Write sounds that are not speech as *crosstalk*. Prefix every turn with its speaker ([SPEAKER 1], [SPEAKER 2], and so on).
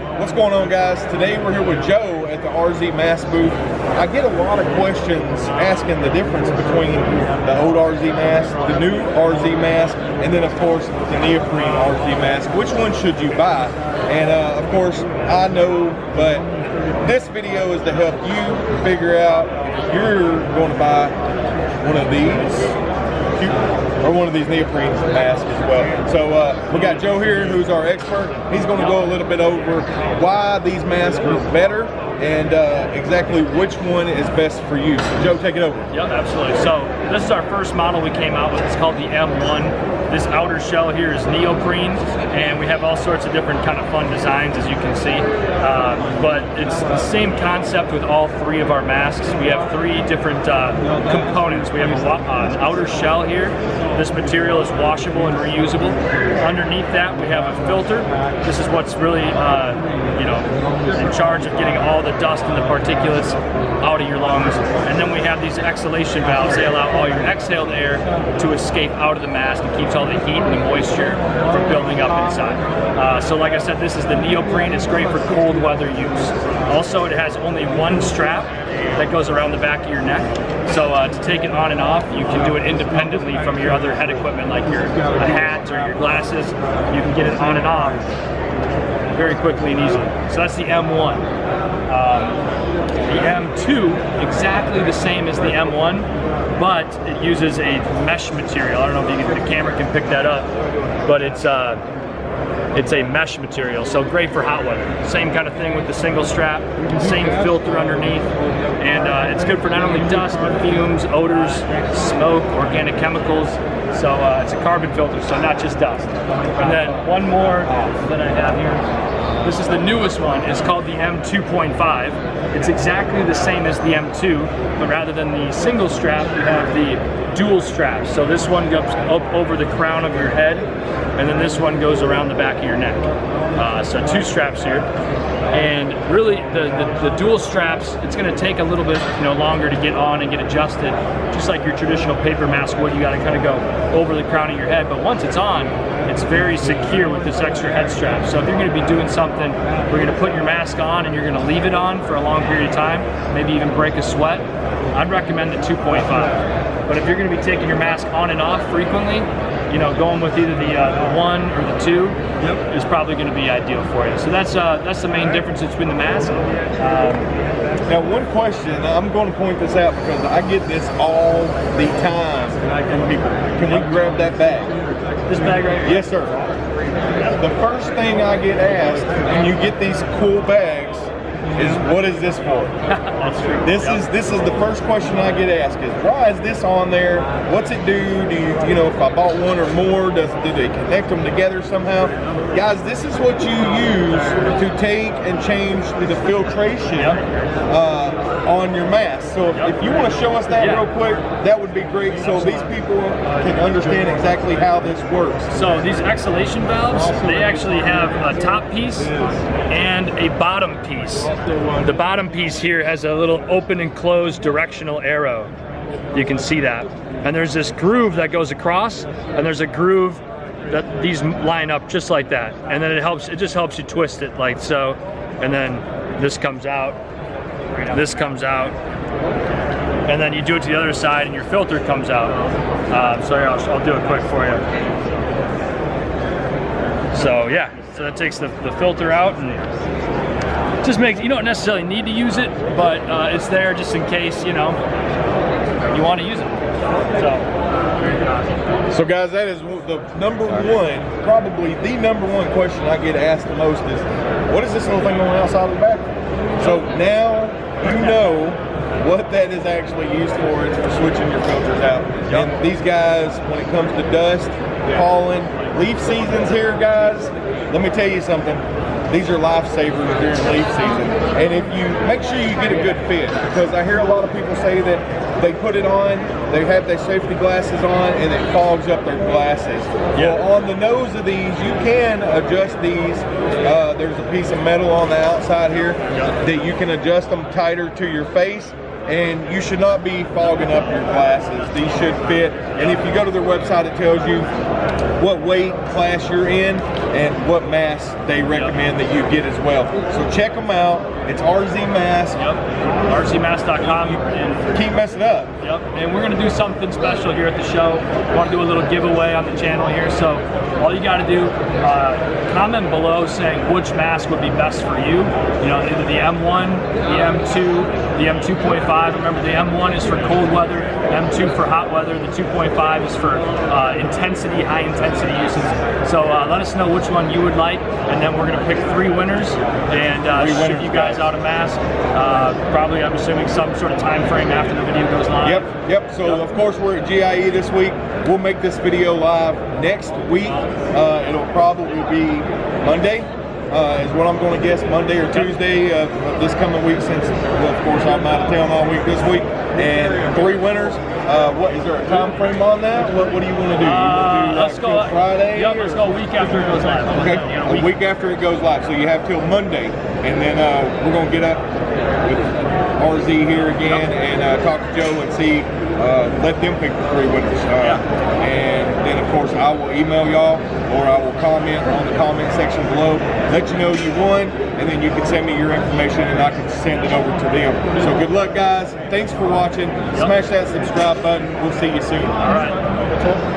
[SPEAKER 1] What's going on guys? Today we're here with Joe at the RZ Mask booth. I get a lot of questions asking the difference between the old RZ mask, the new RZ mask, and then of course the neoprene RZ mask. Which one should you buy? And uh, of course I know, but this video is to help you figure out if you're going to buy one of these or one of these neoprene masks as well. So uh, we got Joe here, who's our expert. He's going to go a little bit over why these masks are better and uh, exactly which one is best for you. So Joe, take it over.
[SPEAKER 2] Yep, absolutely. So this is our first model we came out with. It's called the M1. This outer shell here is neoprene, and we have all sorts of different kind of fun designs, as you can see. Uh, but it's the same concept with all three of our masks. We have three different uh, components. We have an outer shell here. This material is washable and reusable. Underneath that, we have a filter. This is what's really, uh, you know, in charge of getting all the the dust and the particulates out of your lungs. And then we have these exhalation valves. They allow all your exhaled air to escape out of the mask and keeps all the heat and the moisture from building up inside. Uh, so like I said, this is the neoprene. It's great for cold weather use. Also, it has only one strap that goes around the back of your neck. So uh, to take it on and off, you can do it independently from your other head equipment like your hat or your glasses. You can get it on and off very quickly and easily. So that's the M1. Um, the M2, exactly the same as the M1, but it uses a mesh material. I don't know if can, the camera can pick that up, but it's uh, it's a mesh material, so great for hot weather. Same kind of thing with the single strap, same filter underneath, and uh, it's good for not only dust, but fumes, odors, smoke, organic chemicals. So uh, it's a carbon filter, so not just dust. And then one more that I have here this is the newest one. It's called the M2.5. It's exactly the same as the M2, but rather than the single strap, you have the dual straps. So this one goes up over the crown of your head, and then this one goes around the back of your neck. Uh, so two straps here. And really, the, the, the dual straps, it's gonna take a little bit you know, longer to get on and get adjusted, just like your traditional paper mask would. You gotta kind of go over the crown of your head, but once it's on, it's very secure with this extra head strap. So if you're gonna be doing something you're gonna put your mask on and you're gonna leave it on for a long period of time, maybe even break a sweat, I'd recommend the 2.5. But if you're gonna be taking your mask on and off frequently, you know, going with either the, uh, the one or the two yep. is probably going to be ideal for you. So that's uh, that's the main difference between the mask. Um,
[SPEAKER 1] now, one question, I'm going to point this out because I get this all the time from people. Can we grab that bag?
[SPEAKER 2] This bag right here?
[SPEAKER 1] Yes, sir. The first thing I get asked when you get these cool bags is what is this for?
[SPEAKER 2] That's *laughs* true.
[SPEAKER 1] This yep. is this is the first question I get asked is why is this on there? What's it do? Do you you know if I bought one or more, does do they connect them together somehow? Guys, this is what you use to take and change the filtration yep. uh, on your mask. So yep. if you want to show us that yeah. real quick, that would be great. So these people can understand exactly how this works.
[SPEAKER 2] So these exhalation valves, they actually have a top piece and a bottom piece. The bottom piece here has a little open and closed directional arrow. You can see that. And there's this groove that goes across, and there's a groove that these line up just like that. And then it helps, it just helps you twist it like so. And then this comes out, this comes out, and then you do it to the other side and your filter comes out. Um, so here, I'll, I'll do it quick for you. So yeah, so that takes the, the filter out and just makes, you don't necessarily need to use it, but uh, it's there just in case, you know, you want to use it.
[SPEAKER 1] So, so guys, that is the number one, probably the number one question I get asked the most is, what is this little thing on the outside of the back? So now you know what that is actually used for. It's for switching your filters out. And these guys, when it comes to dust, pollen, leaf seasons here, guys, let me tell you something these are lifesavers during leaf season. And if you make sure you get a good fit, because I hear a lot of people say that they put it on, they have their safety glasses on, and it fogs up their glasses. Yeah. Well, on the nose of these, you can adjust these. Uh, there's a piece of metal on the outside here that you can adjust them tighter to your face and you should not be fogging up your glasses. These should fit. And if you go to their website, it tells you what weight class you're in and what mask they recommend that you get as well. So check them out. It's RZ Mask.
[SPEAKER 2] Yep. RCMass.com. And
[SPEAKER 1] Keep messing up.
[SPEAKER 2] Yep, and we're gonna do something special here at the show. We Want to do a little giveaway on the channel here, so all you got to do, uh, comment below saying which mask would be best for you. You know, either the M1, the M2, the M2.5. Remember, the M1 is for cold weather, M2 for hot weather, the 2.5 is for uh, intensity, high intensity uses. So uh, let us know which one you would like, and then we're gonna pick three winners and uh,
[SPEAKER 1] Three
[SPEAKER 2] ship
[SPEAKER 1] winners,
[SPEAKER 2] you guys
[SPEAKER 1] guys.
[SPEAKER 2] out a mask. Uh, probably, I'm assuming, some sort of time frame after the video goes live.
[SPEAKER 1] Yep, yep. So of course we're at GIE this week. We'll make this video live next week. Uh, it'll probably be Monday. Uh, is what I'm going to guess Monday or Tuesday of, of this coming week since well of course I'm out of town all week this week and three winners. Uh, what is there a time frame on that? What, what do you want to do? You
[SPEAKER 2] Uh,
[SPEAKER 1] wanna do
[SPEAKER 2] let's go.
[SPEAKER 1] Friday.
[SPEAKER 2] Yep, let's go a week after it goes live.
[SPEAKER 1] Okay,
[SPEAKER 2] You know,
[SPEAKER 1] a week after it goes live. So you have till Monday, and then uh, we're gonna get up with RZ here again and uh, talk to Joe and see, uh, let them pick the three winners. Uh, And then of course I will email y'all, or I will comment on the comment section below, let you know you won, and then you can send me your information and I can send it over to them. So good luck, guys. Thanks for watching. Smash that subscribe button. We'll see you soon.
[SPEAKER 2] All right.